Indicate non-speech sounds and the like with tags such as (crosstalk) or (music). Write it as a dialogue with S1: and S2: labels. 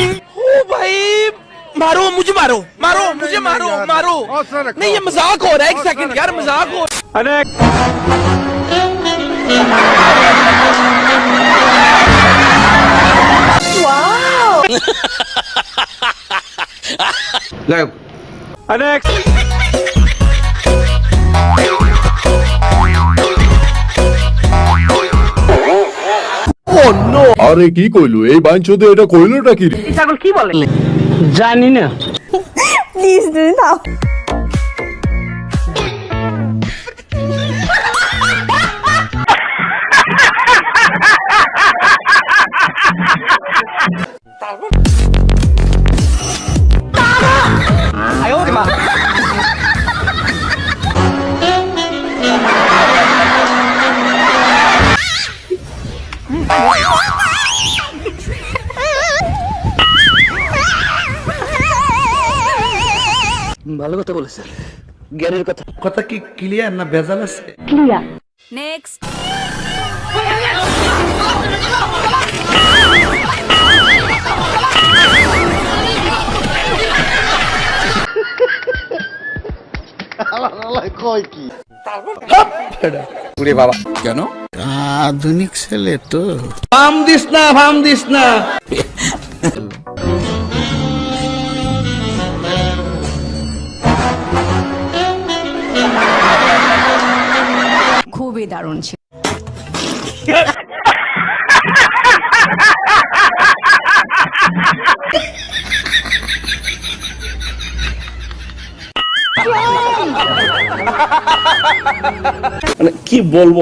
S1: ओ भाई मारो मुझे मारो मारो मुझे मारो मारो। नहीं ये मज़ाक हो रहा है एक सेकंड यार मज़ाक हो (laughs)
S2: আরে কি কইলো? এই বাঞ্চতে এটা কইলোটা কি রে?
S3: প্লিজ দিদি দাও
S4: ভালো কথা বলেছে। জ্ঞানের কথা।
S5: কথা কি ক্লিয়ার না ভেজাল আছে?
S3: ক্লিয়ার নেক্সট
S5: আধুনিক ছেলে তো। ফাম দিস না ফাম দিস না। (laughs)
S3: খুবই দারুণ ছিল।
S5: মানে কি বলব?